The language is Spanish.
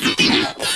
¡Lo tiene!